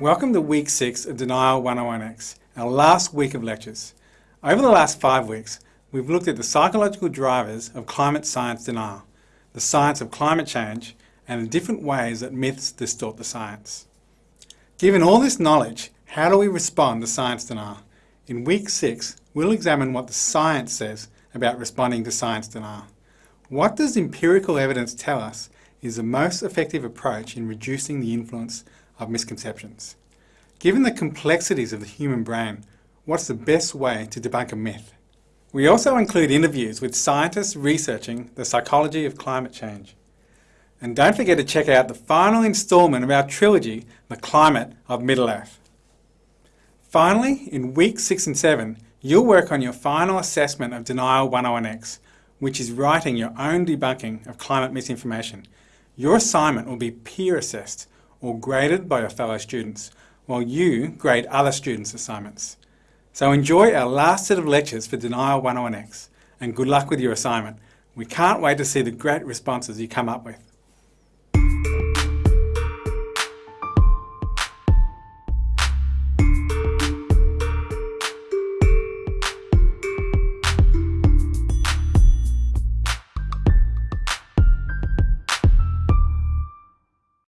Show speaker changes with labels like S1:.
S1: Welcome to week six of Denial 101X, our last week of lectures. Over the last five weeks, we've looked at the psychological drivers of climate science denial, the science of climate change, and the different ways that myths distort the science. Given all this knowledge, how do we respond to science denial? In week six, we'll examine what the science says about responding to science denial. What does empirical evidence tell us is the most effective approach in reducing the influence of misconceptions? Given the complexities of the human brain, what's the best way to debunk a myth? We also include interviews with scientists researching the psychology of climate change. And don't forget to check out the final instalment of our trilogy, The Climate of Middle-earth. Finally, in week 6 and 7, you'll work on your final assessment of Denial 101X, which is writing your own debunking of climate misinformation. Your assignment will be peer assessed or graded by your fellow students, while you grade other students' assignments. So enjoy our last set of lectures for Denial 101X and good luck with your assignment. We can't wait to see the great responses you come up with.